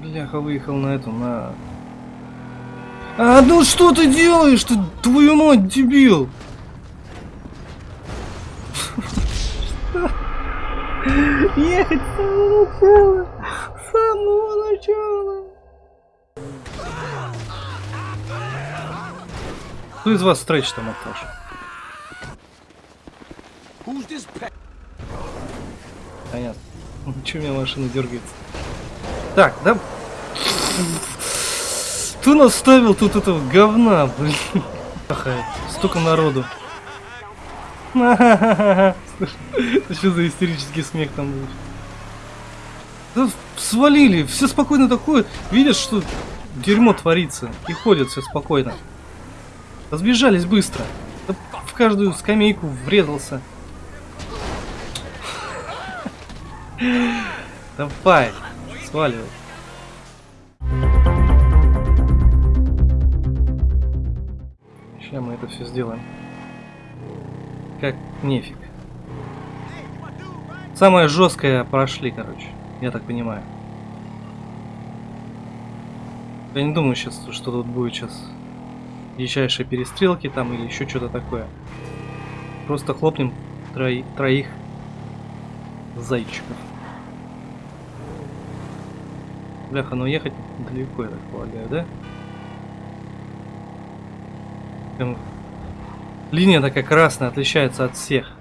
Бляха, выехал на эту, на... А, ну что ты делаешь? Ты, твою мать, дебил! Ехать с самого начала! С самого начала! Кто из вас стретч там Наташа? Понятно. Че у меня машина дергается? Так, да? Кто наставил тут этого говна, блин? Столько народу. Это что за истерический смех там будет? Да свалили, все спокойно такое. Видят, что дерьмо творится. И ходят все спокойно. Разбежались быстро. Да в каждую скамейку врезался. Давай, сваливай. Сейчас мы это все сделаем. Как нефиг. Самое жесткое прошли, короче. Я так понимаю. Я не думаю сейчас, что тут будет сейчас дичайшие перестрелки там или еще что-то такое. Просто хлопнем трои, троих зайчиков. Бляха, но ехать далеко, я так полагаю, да? Прям линия такая красная, отличается от всех.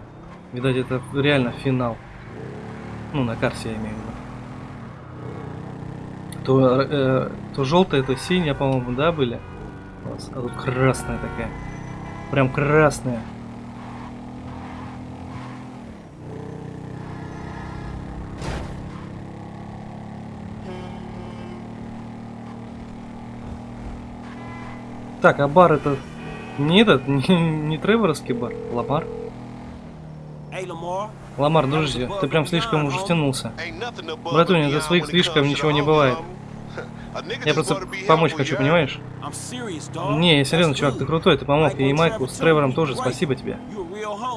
Видать, это реально финал. Ну, на карте я имею в виду. То, э, то желтая, то синяя, по-моему, да, были? А тут красная такая. Прям красная. Так, а бар это не этот, не, не Треворовский бар, Ламар. Ламар, дружище, ты прям слишком уже втянулся. Братуня, за своих слишком ничего не бывает. Я просто помочь хочу, понимаешь? Не, я серьезно, чувак, ты крутой, ты помог. И Майку с Тревором тоже, спасибо тебе.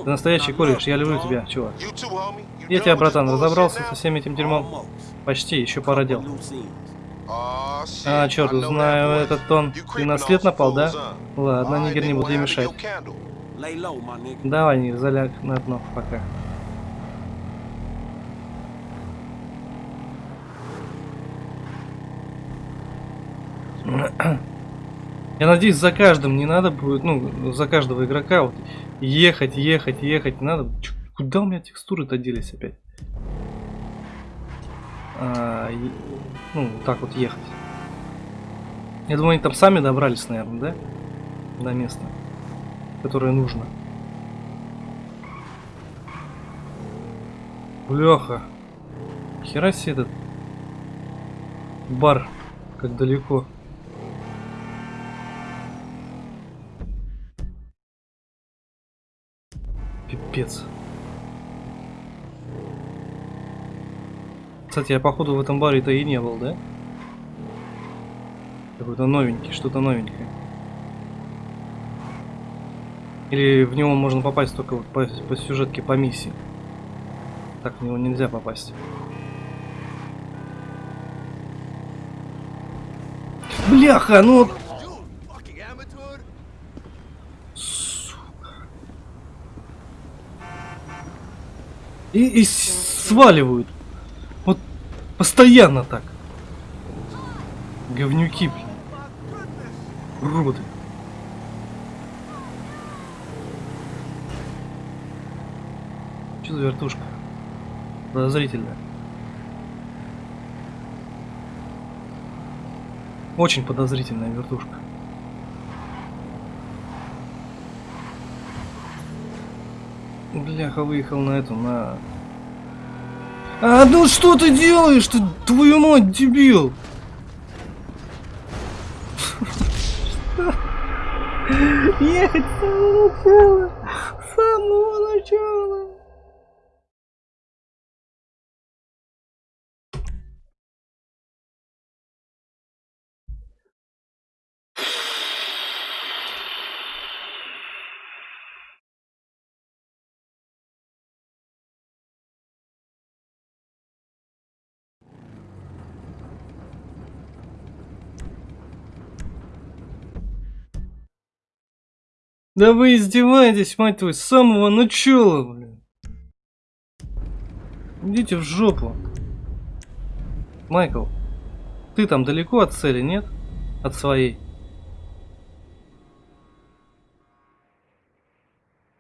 Ты настоящий кореш, я люблю тебя, чувак. Я тебя, братан, разобрался со всем этим дерьмом? Почти, еще пара дел. А, черт, знаю этот тон. Ты на след напал, да? Ладно, нигер не буду тебе мешать. Давай, не заляг на дно пока. Я надеюсь, за каждым не надо будет, ну, за каждого игрока вот ехать, ехать, ехать не надо. Куда у меня текстуры-то делись опять? И, ну, так вот ехать. Я думаю, они там сами добрались, наверное, да? До места, которое нужно. Бляха. Хера себе этот бар, как далеко. Пипец. Кстати, я походу в этом баре-то и не был, да? Какой-то новенький, что-то новенькое. Или в него можно попасть только вот по, по сюжетке, по миссии. Так в него нельзя попасть. Бляха, ну... И, и сваливают. Постоянно так. Говнюки, блин. Уроды. Что за вертушка? Подозрительная. Очень подозрительная вертушка. Бляха, выехал на эту, на... А, ну что ты делаешь? Ты, твою мать, дебил! Ехать самого начала! Да вы издеваетесь, мать твою, с самого начала, блин. Идите в жопу. Майкл, ты там далеко от цели, нет? От своей.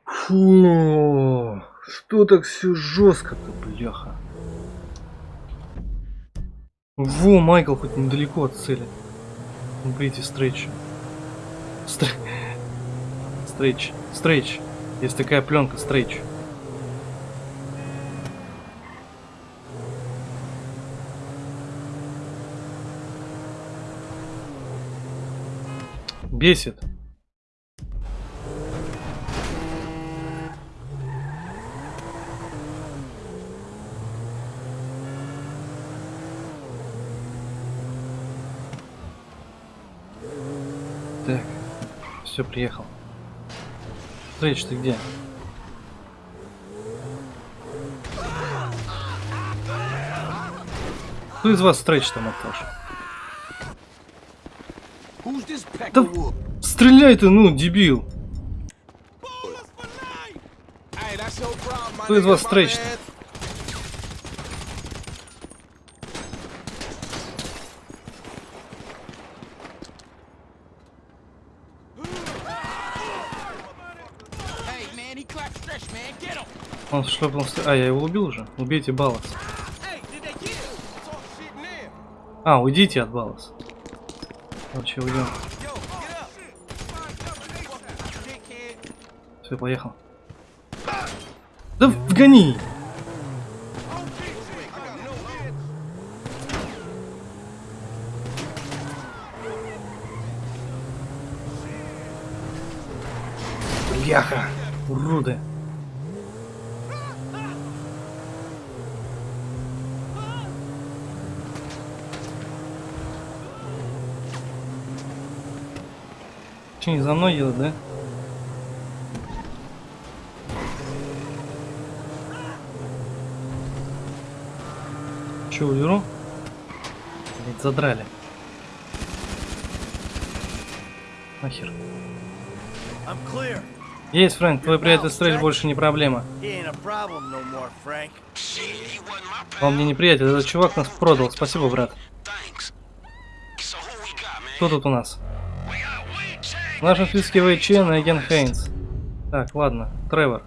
Фу, что так все жестко-то, бляха. Во, Майкл хоть недалеко от цели. Убейте Стрейча. Стр... Стрейч. Стрейч. Есть такая пленка, Стрейч. Бесит. Так, все, приехал. Стрейч, ты где? Кто из вас Стрейч там Матош? Да стреляй ты, ну, дебил! Кто из вас Стрейч? -то? Он шлепнул... А, я его убил уже? Убейте Балас. А, уйдите от Балас. Короче, уйдем. Все, поехал. Да вгони! Бляха! Уроды! Че, не за мной едут, да? Че, уберу? Блять, задрали. Нахер. Есть, Фрэнк, твой приятель Стрэч больше не проблема. Он мне не приятель, этот чувак нас продал. Спасибо, брат. Кто тут у нас? Списке Вэй Чен и агент Хейнс. Так, ладно. Тревор.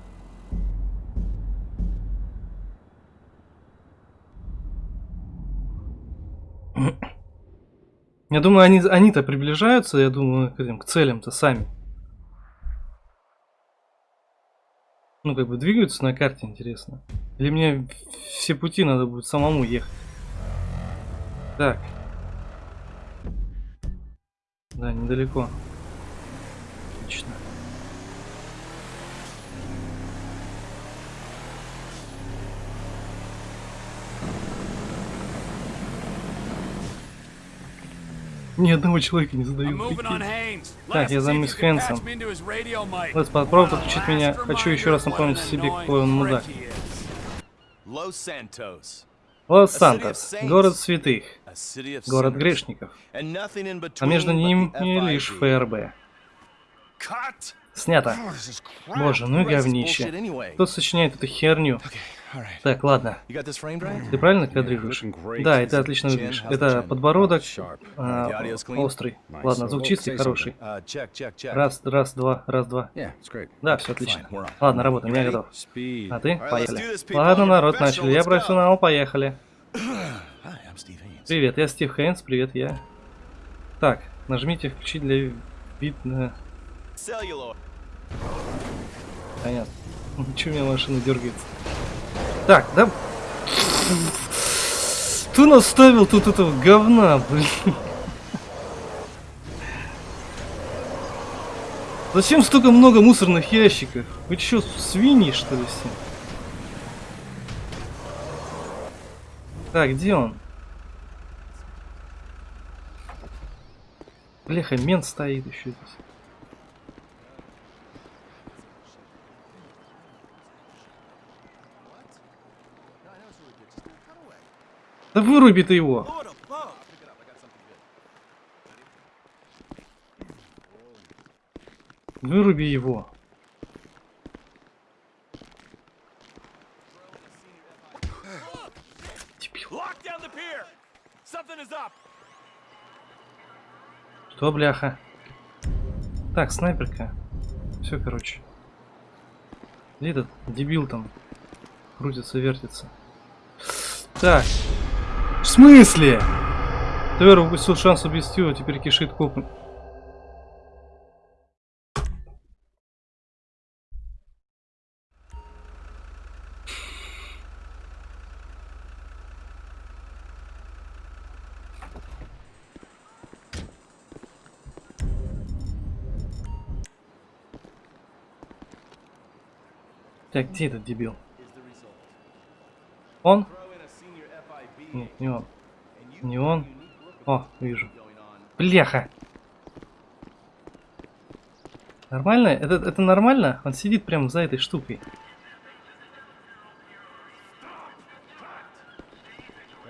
Я думаю, они, они-то приближаются, я думаю, к, к целям-то сами. Ну, как бы двигаются на карте, интересно. Или мне все пути надо будет самому ехать. Так. Да, недалеко. Отлично. Ни одного человека не задают. Так, я займусь Хэнсом. Лес, попробуй подключить меня. Хочу еще раз напомнить себе, какой он мудак. Лос-Сантос. Город святых. Город грешников. А между ними лишь ФРБ. Снято. Боже, ну и говнище. Кто сочиняет эту херню? Так, ладно. Ты правильно кадрируешь? Да, это отлично выглядишь. Это подбородок а, острый. Ладно, звук чистый, хороший. Раз, раз, два, раз, два. Да, все отлично. Ладно, работаем, я готов. А ты? Поехали. Ладно, народ, начали. Я профессионал, поехали. Привет, я Стив Хейнс, привет, я. Так, нажмите включить для видно. Понятно. Чего у меня машина дергается? Так, да... Кто наставил тут этого говна, блин? Зачем столько много мусорных ящиков? Вы что, свиньи, что ли, все? Так, где он? Бляха, мент стоит еще здесь. Да выруби ты его! Выруби его. Что, бляха? Так, снайперка. Все, короче. Где этот дебил там? Крутится, вертится. Так. Смысле? Твер упустил шанс убить его, теперь кишит копом. Так, где этот дебил? Он? Нет, не он. Не он. О, вижу. Бляха! Нормально? Это, это нормально? Он сидит прямо за этой штукой.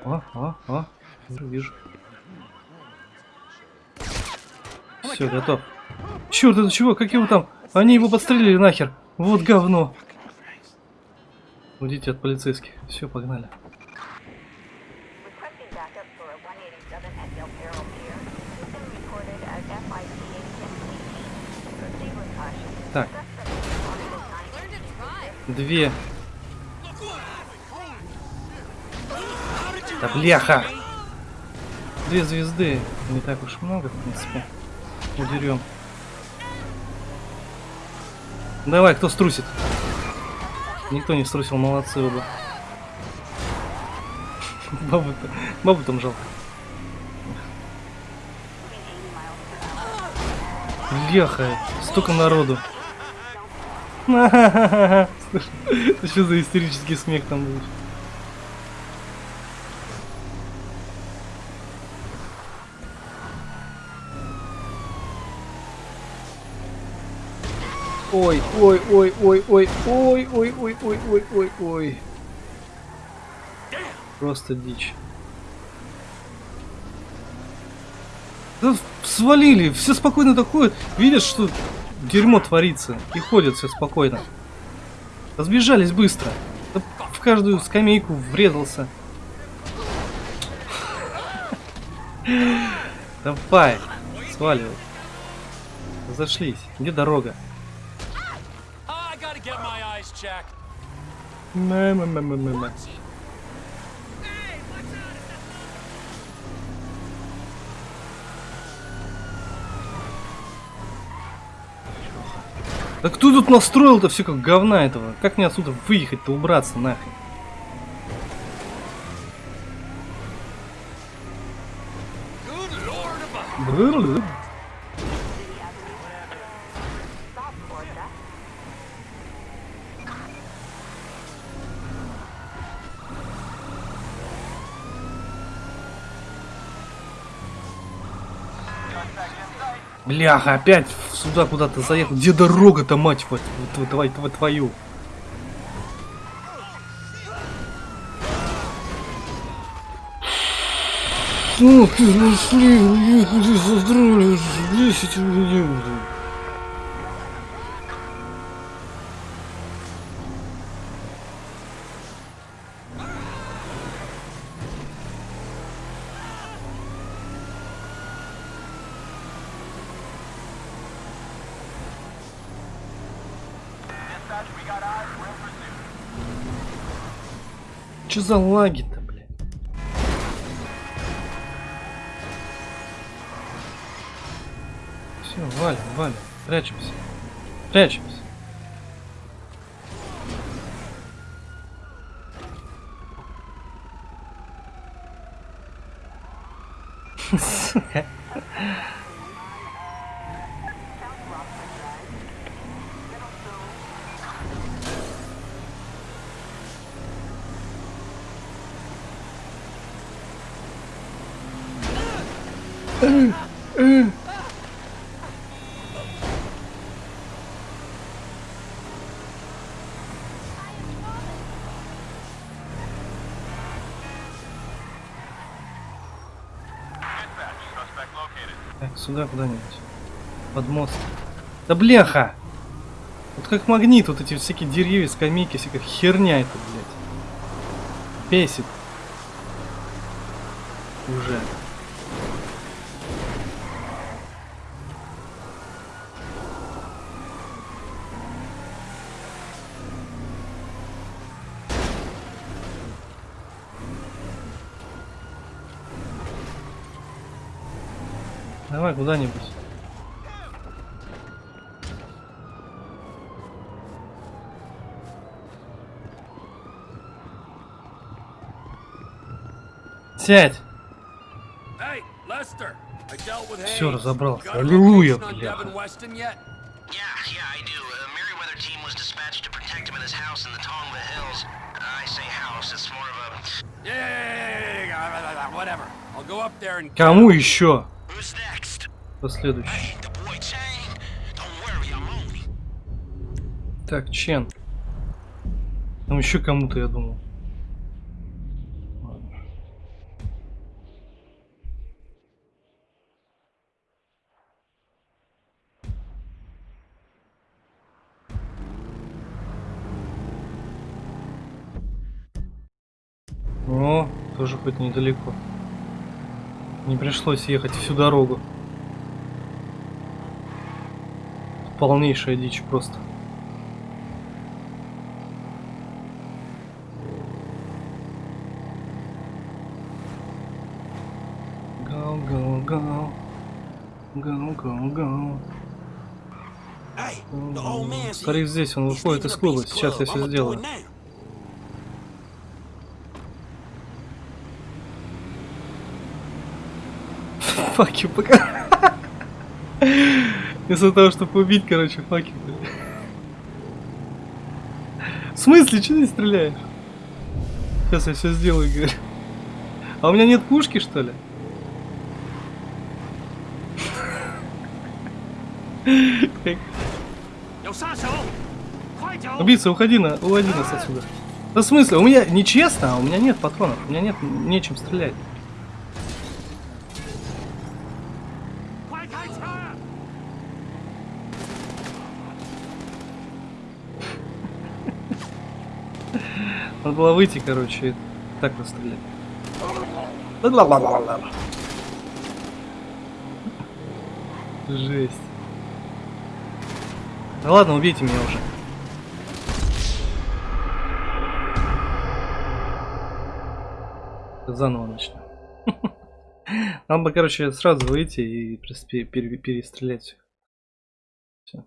О, о, о. Вижу, вижу. Все, готов. Черт, это чего? Как его там? Они его подстрелили нахер. Вот говно. Уйдите от полицейских. Все, погнали. Две. Да бляха! Две звезды. Не так уж много, в принципе. Удерем. Давай, кто струсит? Никто не струсил, молодцы оба. Бабу-то, бабу там жалко. Бляха, столько народу. Это что за истерический смех там будет? Ой, ой, ой, ой, ой, ой, ой, ой, ой, ой, ой, ой. Просто дичь. Да свалили, все спокойно такое, видят, что дерьмо творится, и ходят все спокойно. Разбежались быстро. Да в каждую скамейку врезался. Давай, сваливай. Зашлись. Где дорога? Мэ-мэ-мэ-мэ-мэ. Да кто тут настроил-то все как говна этого? Как мне отсюда выехать-то, убраться нахрен? Бляха, опять сюда куда-то заехал. Где дорога-то, мать вот, вот, вот, вот, твою? Ну, ты нашли, уехали, задрали, 10 минут. Что за лаги-то, блядь? Все, валим, валим. Прячемся. Прячемся. Сука. Так, сюда куда-нибудь. Под мост. Да бляха! Вот как магнит, вот эти всякие деревья, скамейки, всякая херня это, блядь. Бесит. Уже. Давай куда-нибудь. Сядь. Все разобрался. Аллилуйя, бля. Кому еще? Him. Так, Чен. Там еще кому-то, я думал. Ладно. О, тоже хоть недалеко. Не пришлось ехать всю дорогу. Полнейшая дичь просто. Go, go, go. Go, go, go. Старик здесь, он выходит из клуба. Сейчас я все сделаю. Факи пока. Вместо того, чтобы убить, короче, факи. блин. В смысле, что ты стреляешь? Сейчас я все сделаю, говорю. А у меня нет пушки, что ли? Убийца, уходи на, уводи нас отсюда. Да в смысле? У меня нечестно, а у меня нет патронов. У меня нет нечем стрелять. Надо было выйти, короче, и так расстрелять. Жесть. Да ладно, убейте меня уже. Заново начнем. Нам бы, короче, сразу выйти и пере- пере- перестрелять всех. Все.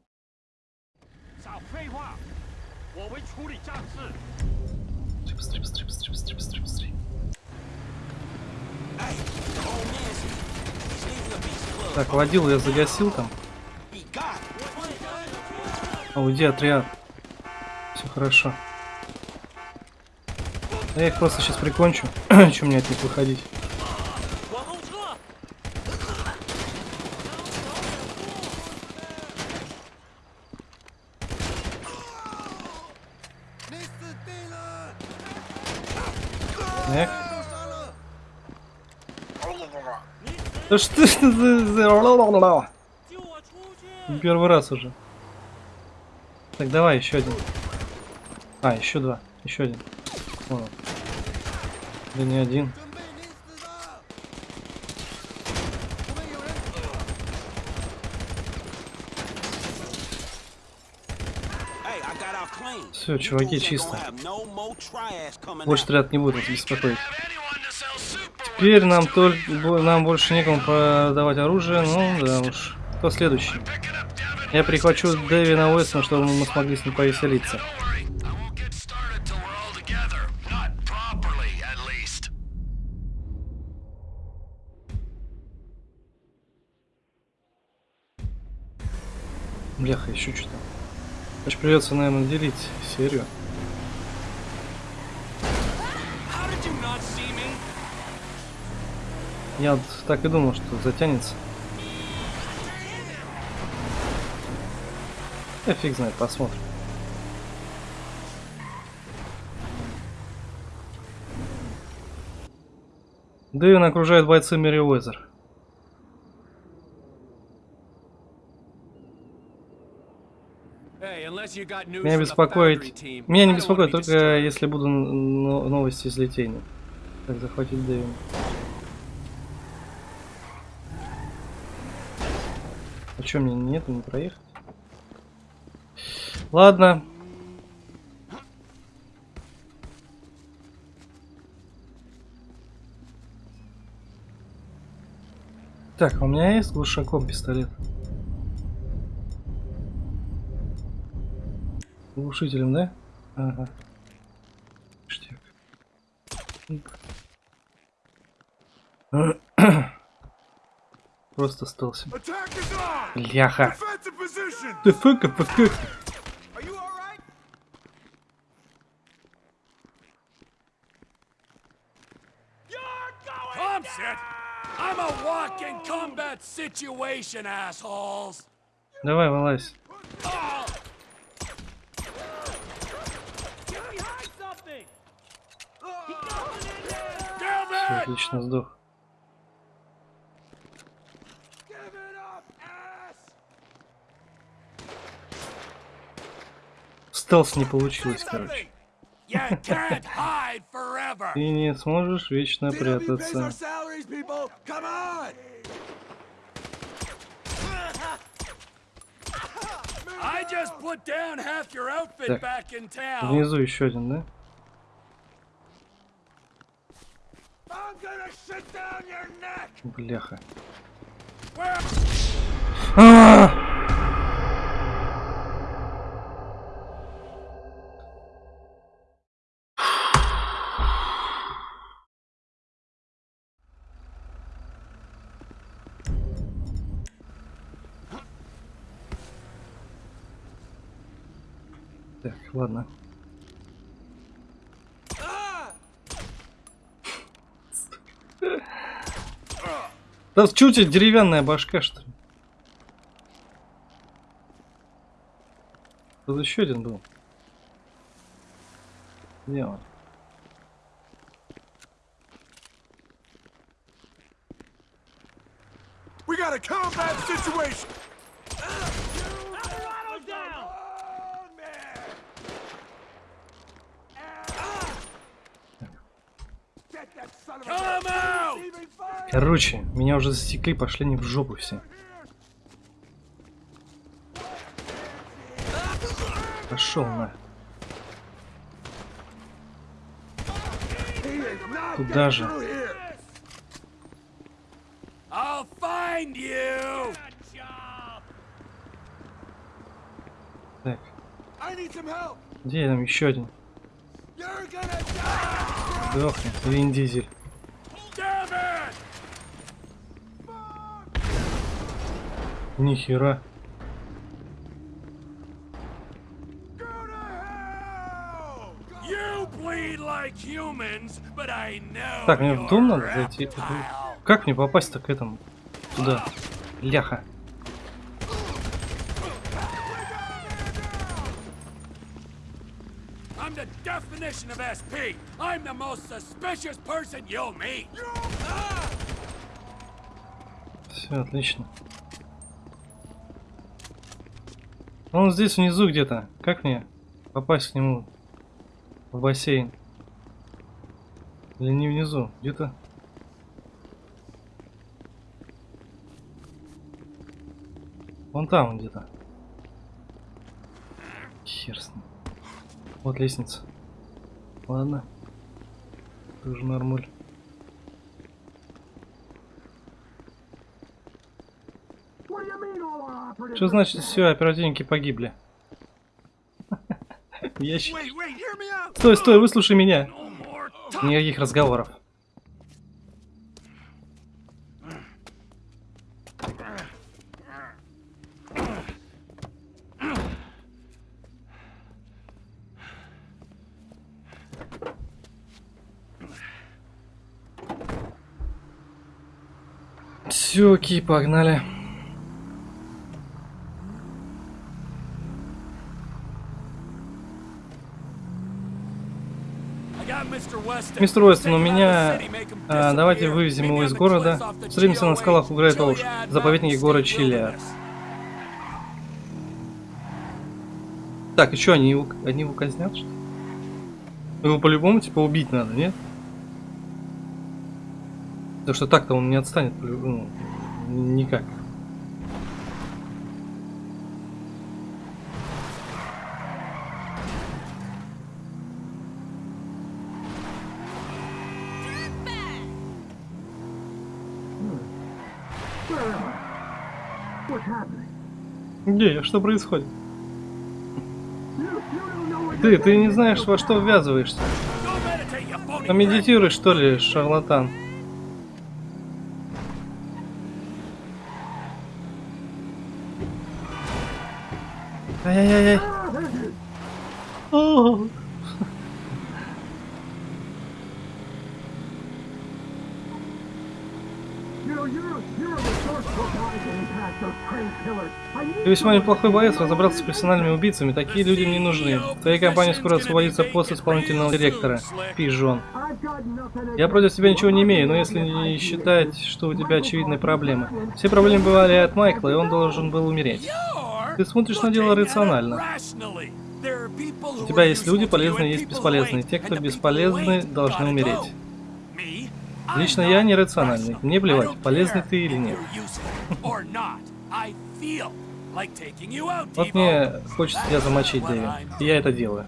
Быстрее, быстрее, быстрее, быстрее, быстрее, быстрее. Так, водил я загасил там. А, уйди, отряд. Все хорошо. Я их просто сейчас прикончу. Чем мне от них выходить? Да что это за... Первый раз уже. Так, давай еще один. А, еще два. Еще один. Вон. Да не один. Все, чуваки, чисто. Больше ряд не будут беспокоить. Теперь нам только нам больше некому продавать оружие. Ну да уж. Кто следующий? Я прихвачу Дэвина Уэстона, чтобы мы смогли с ним повеселиться. Бляха, еще что-то. Значит, придется, наверное, делить серию. Я вот так и думал, что затянется. Я фиг знает, посмотрим. Дэвин окружает бойцы Мерриуэзер. Меня беспокоит... Меня не беспокоит только если буду но- новости из Литейны. Как захватить Дэвин. А чё, мне нету, не проехать? Ладно. Так, а у меня есть глушаком пистолет. Глушителем, да? Ага. Ништяк. Просто остался. Ляха. Ты фыка, фыка. Tom said, I'm a walking combat situation, assholes. Давай, вылазь. Damn Всё, it! отлично, сдох. Стелс не получилось, короче. Ты не сможешь вечно прятаться. Так. Внизу еще один, да? Бляха. Where? А! Так, ладно. Да что у тебя деревянная башка, что ли? Тут еще один был. Где он? We got combat situation! Come out! Короче, меня уже засекли, пошли не в жопу все. Пошел на. Куда же? Так, где там еще один? Сдохни, Вин Дизель. Damn it! Нихера. Go to hell! You bleed like humans, but I know Так, мне в дом надо зайти. Как мне попасть-то к этому? Туда. Ляха. I'm the definition of SP. I'm the most suspicious person you'll meet. Все, отлично. Он здесь внизу где-то. Как мне попасть к нему в бассейн? Или не внизу? Где-то. Вон там где-то. Хер. Вот лестница. Ладно. Тоже нормуль. Что значит все, оперативники погибли? Ящик. Стой, стой, выслушай меня. Никаких разговоров. Все, окей, погнали. I got Mr. Weston. Мистер Уэстон, у меня... а, давайте вывезем его из города. Встретимся на скалах у Грейт заповеднике Mountains города. Wilderness. Так, что, они его, они его казнят, что ли? Его по-любому, типа, убить надо, нет? Потому что так-то он не отстанет, по-любому. никак. Где я? Что происходит? Ты, ты не знаешь, во что ввязываешься. Phony Помедитируй, что ли, шарлатан. Ай-яй-яй-яй. Ты весьма неплохой боец, разобраться с профессиональными убийцами. Такие люди мне нужны. Твоей компании скоро освободится пост исполнительного директора. Пижон. Я против тебя ничего не имею, но если не считать, что у тебя очевидные проблемы. Все проблемы бывали от Майкла, и он должен был умереть. Ты смотришь на дело рационально. У тебя есть люди полезные, есть бесполезные. Те, кто бесполезны, должны умереть. Лично я нерациональный. Мне плевать, полезный ты или нет. Вот мне хочется тебя замочить, Дэви. И я это делаю.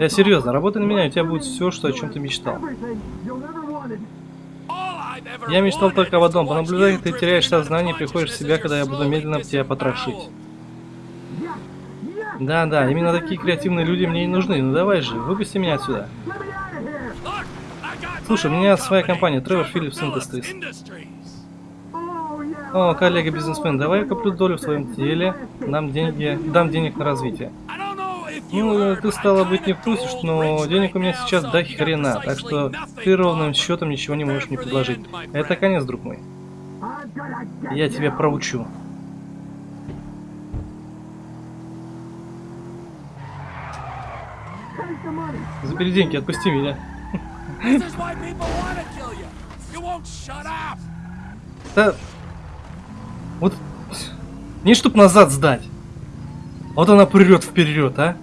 Я серьезно, работай на меня, и у тебя будет все, что о чем ты мечтал. Я мечтал только об одном. Понаблюдай, как ты теряешь сознание и приходишь в себя, когда я буду медленно тебя потрошить. Да, да, именно такие креативные люди мне и нужны. Ну давай же, выпусти меня отсюда. Слушай, у меня своя компания, Trevor Phillips Industries. О, коллега-бизнесмен, давай я куплю долю в твоем деле, дам деньги, дам денег на развитие. Ну, ты стало быть не в курсе, что- но денег у меня сейчас до хрена, так что ты ровным счетом ничего не можешь мне предложить. Это конец, друг мой. Я тебя проучу. Забери деньги, отпусти меня. Да... Вот... Не чтоб назад сдать. Вот она прет вперед, а?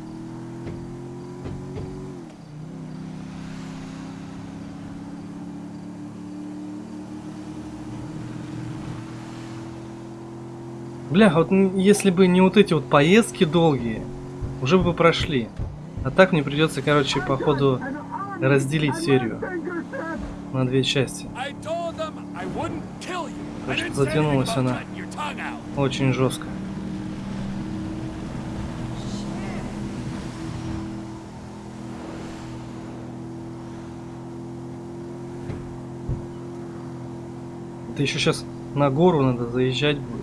Бля, вот если бы не вот эти вот поездки долгие, уже бы прошли. А так мне придется, короче, походу разделить серию на две части. Что затянулась она. Очень жестко. Это еще сейчас на гору надо заезжать будет.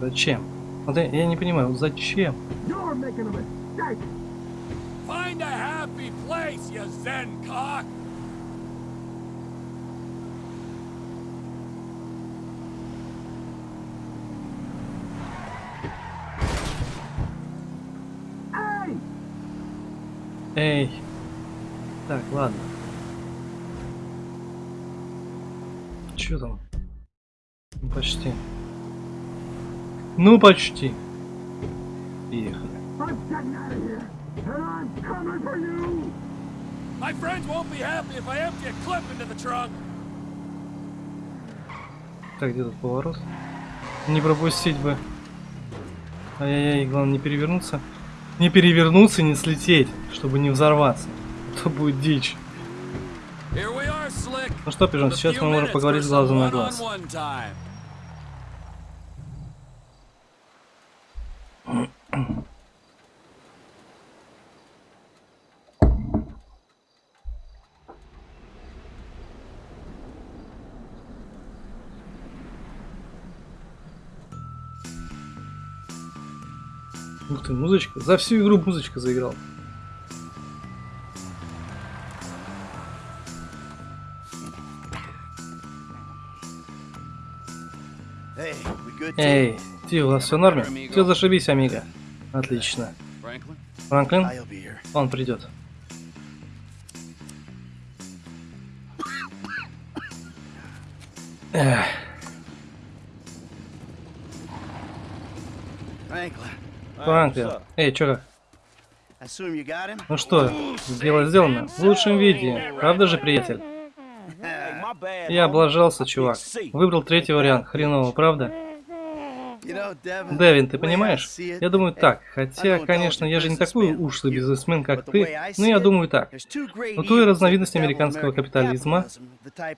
Зачем? Вот я, я не понимаю, вот зачем? Find a place, you zen cock! Эй. Так, ладно. Чё там? Ну, почти. Ну, почти. Ехали. My friends won't be happy if I empty a clip into the trunk. Так, где тут поворот? Не пропустить бы. Ай-яй-яй, главное не перевернуться. Не перевернуться, не слететь, чтобы не взорваться. А То будет дичь. Ну что, пижон, сейчас мы можем поговорить с глазу на глаз. ты, музычка. За всю игру музычка заиграл. Эй, ты, у нас все в норме? Все зашибись, Амиго. Отлично. Франклин? Он придет. Эх. Franklin. Франклин. Эй, you got him? Ну что, дело сделано. В лучшем виде. Правда же, приятель? Я облажался, чувак. Выбрал третий вариант. Хреново, правда? Дэвин, ты понимаешь? Я думаю так. Хотя, конечно, я же не такой ушлый бизнесмен, как ты, но я думаю так. У той разновидности американского капитализма,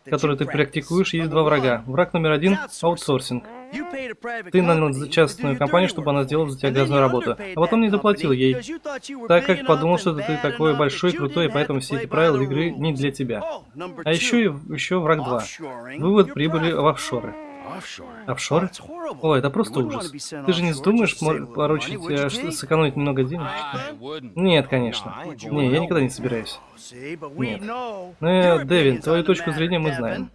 который ты практикуешь, есть два врага. Враг номер один аутсорсинг. Ты нанял частную компанию, чтобы она сделала за тебя грязную работу, а потом не заплатил ей, так как подумал, что ты такой большой, крутой, didn't поэтому все эти правила игры не для тебя. А еще, и- еще враг 2. Offshoring Вывод прибыли в офшоры. Офшоры? О, это просто ужас. Ты же не little поручить, э, Jake? сэкономить много денег? Нет, конечно. Не, я никогда не собираюсь. Нет. Ну, Дэвин, твою точку зрения мы знаем.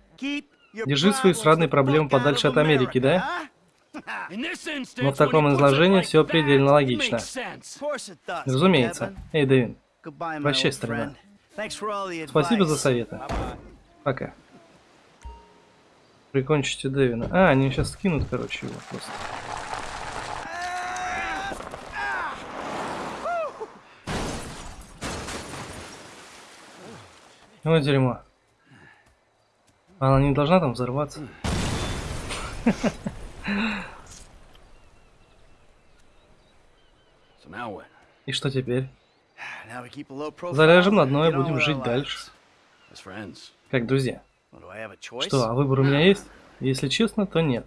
Держи свои сраные проблемы подальше от Америки, да? Но в таком изложении все предельно логично. Разумеется. Эй, Дэвин, Прощай, старина. спасибо за советы. Пока. Прикончите Дэвина. А, они сейчас скинут, короче, его просто. Ой, дерьмо. Она не должна там взорваться. И что теперь? Заляжем на дно и будем жить дальше. Как друзья. Well, do I have a choice? Что, а выбор у меня есть? Если честно, то нет.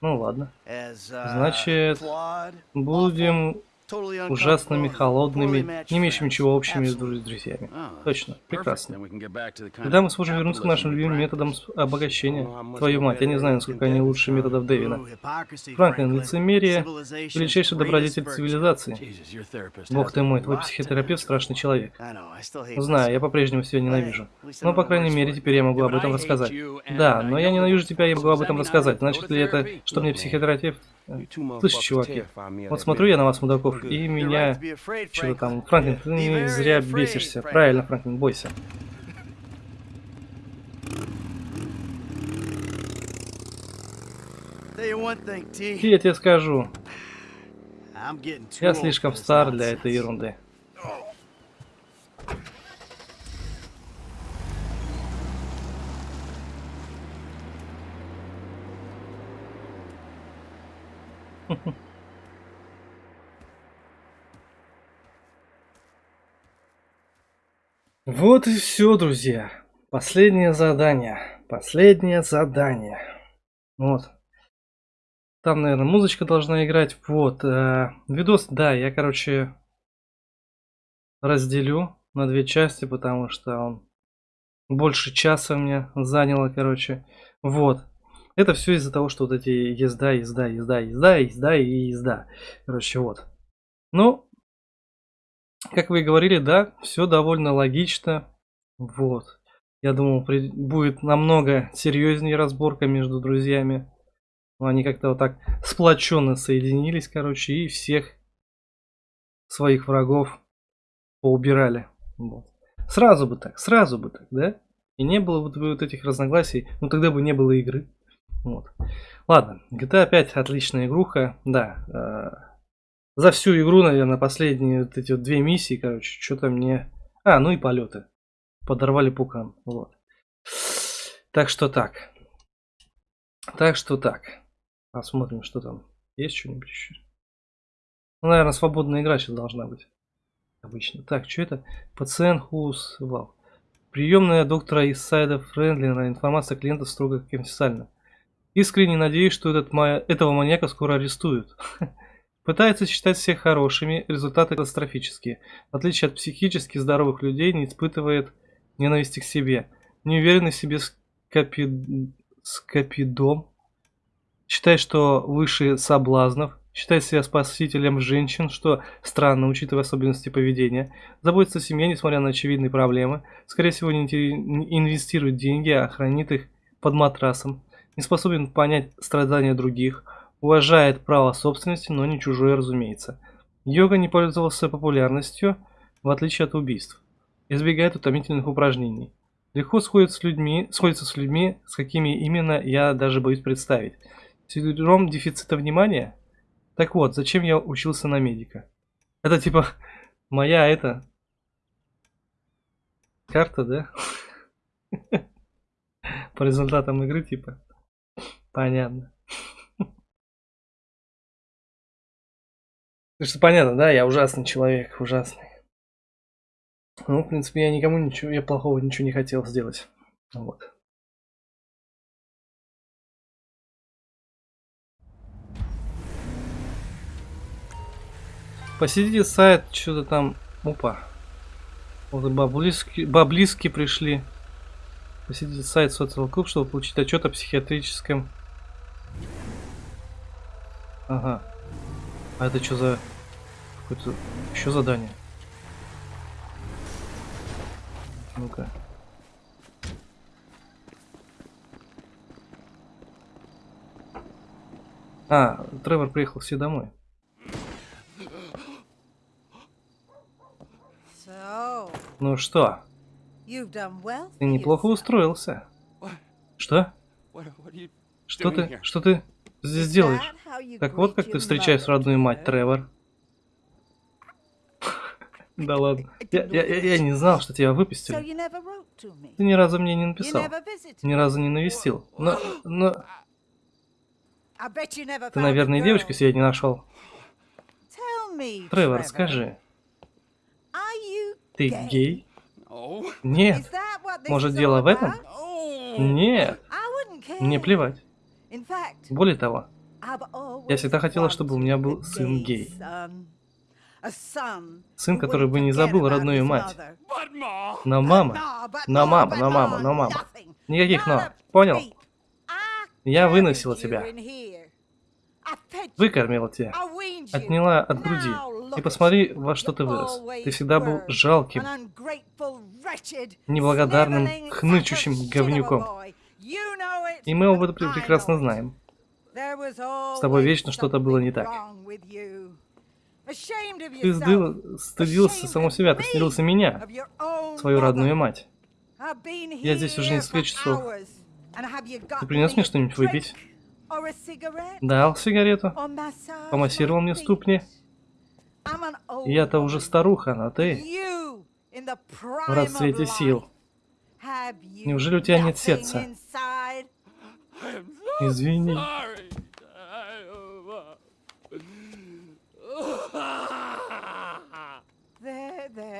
Ну ладно. Uh, Значит, Будем ужасными, холодными, не имеющими ничего общего между друзьями. Oh, Точно, прекрасно. Of мы сможем вернуться к нашим любимым методам с- обогащения. Твою мать, я не знаю, насколько они лучше методов Дэвина. Франклин, лицемерие величайший добродетель цивилизации. Бог ты мой, твой психотерапевт страшный человек. Знаю, я по-прежнему себя ненавижу. Но, по крайней мере, теперь я могу об этом рассказать. Да, но я ненавижу тебя, я могу об этом рассказать. Значит ли это, что мне психотерапевт? two Слышь, чуваки, вот смотрю я на вас, мудаков, и меня... Чего там? Франклин, ты не зря бесишься. Правильно, Франклин, бойся. Tell you one thing, T. И я тебе скажу, я слишком стар для этой ерунды. Вот и все, друзья. Последнее задание. Последнее задание. Вот. Там, наверное, музычка должна играть. Вот. э, видос, да, я, короче, разделю на две части, потому что он больше часа мне заняло, короче. Вот. Это все из-за того, что вот эти езда, езда, езда, езда, езда и езда. Короче, вот. Ну, как вы и говорили, да, все довольно логично. Вот. Я думал, при- будет намного серьезнее разборка между друзьями. Но они как-то вот так сплоченно соединились, короче, и всех своих врагов поубирали. Вот. Сразу бы так, сразу бы так, да? И не было бы вот этих разногласий, ну тогда бы не было игры. Вот. Ладно, GTA 5 отличная игруха, да. За всю игру, наверное, последние вот эти вот две миссии, короче, что-то мне... А, ну и полеты. Подорвали пукан, вот. Так что так. Так что так. Посмотрим, что там. Есть что-нибудь еще? Ну, наверное, свободная игра сейчас должна быть. Обычно. Так, что это? Пациент Хус. Вау. Приемная доктора из сайда Френдлина. Информация клиента строго конфиденциальна. Искренне надеюсь, что этот этого маньяка скоро арестуют. Пытается считать всех хорошими, результаты катастрофические. В отличие от психически здоровых людей, не испытывает ненависти к себе. Не уверенный в себе скопи... скопидом. Считает, что выше соблазнов. Считает себя спасителем женщин, что странно, учитывая особенности поведения. Заботится о семье, несмотря на очевидные проблемы. Скорее всего, не инвестирует деньги, а хранит их под матрасом. Не способен понять страдания других. Уважает право собственности, но не чужое, разумеется. Йога не пользовался популярностью, в отличие от убийств. Избегает утомительных упражнений. Легко сходит с людьми, сходится с людьми, с какими именно я даже боюсь представить. Синдром дефицита внимания? Так вот, зачем я учился на медика? Это типа моя это карта, да? По результатам игры типа. Понятно. Ты что понятно, да? Я ужасный человек, ужасный. Ну, в принципе, я никому ничего, я плохого ничего не хотел сделать. Вот. Посетите сайт, что-то там... Опа. Вот баблиски, баблиски пришли. Посетите сайт Social Club, чтобы получить отчет о психиатрическом... Ага. А это что за... Какое-то... Еще задание? Ну-ка. А, Тревор приехал все домой. So, Ну что, well ты неплохо устроился. Что? What, what Что ты, here? что ты здесь делаешь? Так вот как ты встречаешь родную мать? Тревор. Да ладно. Я, я, я, не знал, что тебя выпустили. Ты ни разу мне не написал. Ни разу не навестил. Но, но ты, наверное, девочку себе не нашел. Тревор, скажи, ты гей? Нет. Может, дело в этом? Нет. Мне плевать. Более того, Я всегда хотела, чтобы у меня был сын гей. son Сын, который бы не забыл родную мать. Но мама, но мама, но мама, но мама. Никаких но. Понял? Я выносила тебя. Выкормила тебя. Отняла от груди. И посмотри, во что ты вырос. Ты всегда был жалким, неблагодарным, хнычущим говнюком. boy. You know it, И мы оба это I прекрасно знаем. С тобой вечно что-то было не так. Ты сдыл- стыдился самого себя, ты стыдился меня, свою родную мать. Я здесь уже несколько часов. Ты принес мне что-нибудь выпить? Дал сигарету? Помассировал мне ступни? Я-то уже старуха, а ты в расцвете сил. Неужели у тебя нет сердца? Извини. Sorry.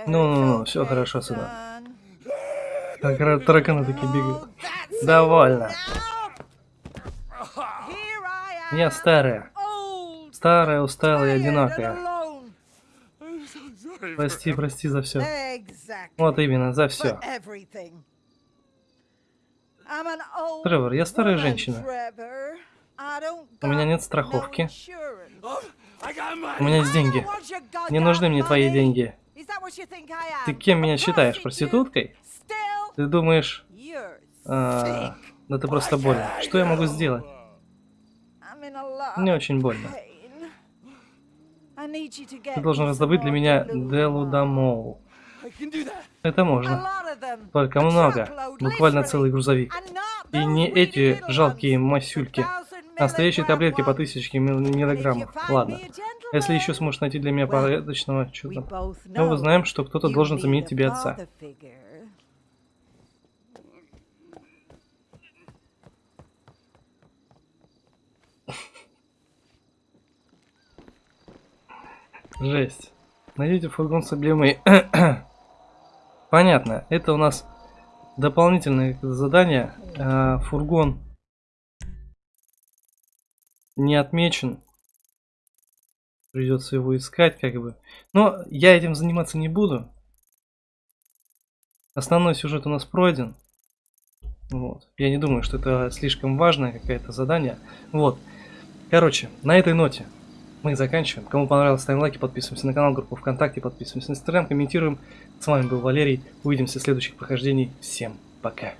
Ну-ну-ну, всё хорошо, сынок. Так ра- тараканы такие бегают. Довольно. Я старая. Старая, усталая и одинокая. Прости, прости за все. Вот именно, за все. Тревор, я старая женщина. У меня нет страховки. У меня есть деньги. Не нужны мне твои деньги. Ты кем меня считаешь, проституткой? Ты думаешь... а, да ты просто болен. Что я могу сделать? Мне очень больно. Ты должен раздобыть для меня Делу Дамоу. Это можно. Только много. Буквально целый грузовик. И не эти жалкие масюльки. Настоящие таблетки по тысяче мил- миллиграммов. Ладно. Если еще сможешь найти для меня порядочного что-то. Мы мы узнаем, что кто-то должен заменить тебе отца. Жесть. Найдите фургон с эмблемой. Понятно. Это у нас дополнительное задание. А, фургон не отмечен. Придется его искать, как бы. Но я этим заниматься не буду. Основной сюжет у нас пройден. Вот. Я не думаю, что это слишком важное какое-то задание. Вот. Короче, на этой ноте мы заканчиваем. Кому понравилось, ставим лайки, подписываемся на канал, группу ВКонтакте, подписываемся на Инстаграм, комментируем. С вами был Валерий. Увидимся в следующих прохождений. Всем пока.